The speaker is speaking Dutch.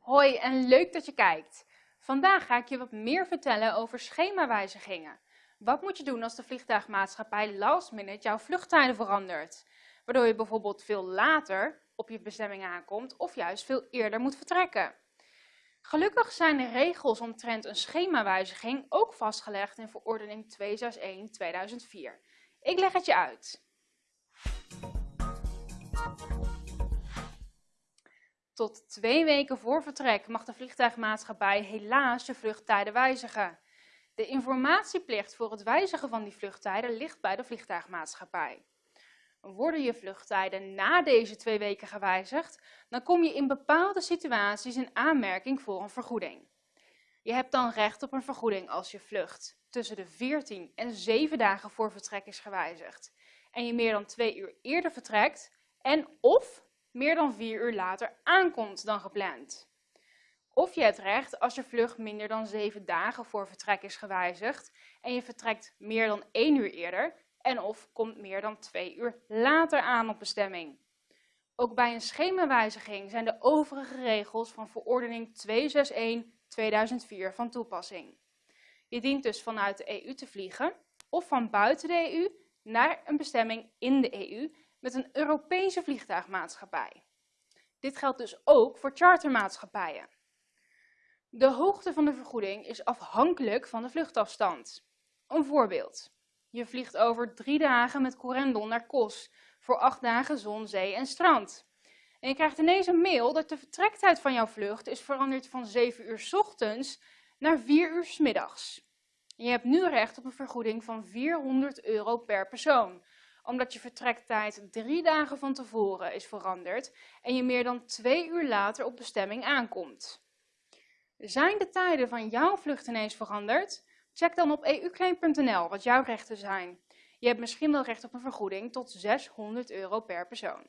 Hoi en leuk dat je kijkt. Vandaag ga ik je wat meer vertellen over schemawijzigingen. Wat moet je doen als de vliegtuigmaatschappij last minute jouw vluchttijden verandert? Waardoor je bijvoorbeeld veel later op je bestemming aankomt of juist veel eerder moet vertrekken. Gelukkig zijn de regels omtrent een schemawijziging ook vastgelegd in verordening 261-2004. Ik leg het je uit. Tot twee weken voor vertrek mag de vliegtuigmaatschappij helaas je vluchttijden wijzigen. De informatieplicht voor het wijzigen van die vluchttijden ligt bij de vliegtuigmaatschappij. Worden je vluchttijden na deze twee weken gewijzigd, dan kom je in bepaalde situaties in aanmerking voor een vergoeding. Je hebt dan recht op een vergoeding als je vlucht tussen de 14 en 7 dagen voor vertrek is gewijzigd en je meer dan 2 uur eerder vertrekt en of meer dan 4 uur later aankomt dan gepland. Of je hebt recht als je vlucht minder dan 7 dagen voor vertrek is gewijzigd en je vertrekt meer dan 1 uur eerder en of komt meer dan 2 uur later aan op bestemming. Ook bij een schemawijziging zijn de overige regels van verordening 261-2004 van toepassing. Je dient dus vanuit de EU te vliegen of van buiten de EU naar een bestemming in de EU met een Europese vliegtuigmaatschappij. Dit geldt dus ook voor chartermaatschappijen. De hoogte van de vergoeding is afhankelijk van de vluchtafstand. Een voorbeeld. Je vliegt over drie dagen met Corendon naar Kos voor acht dagen zon, zee en strand. En je krijgt ineens een mail dat de vertrektijd van jouw vlucht is veranderd van 7 uur s ochtends naar 4 uur s middags. Je hebt nu recht op een vergoeding van 400 euro per persoon, omdat je vertrektijd drie dagen van tevoren is veranderd en je meer dan twee uur later op bestemming aankomt. Zijn de tijden van jouw vlucht ineens veranderd? Check dan op euclaim.nl wat jouw rechten zijn. Je hebt misschien wel recht op een vergoeding tot 600 euro per persoon.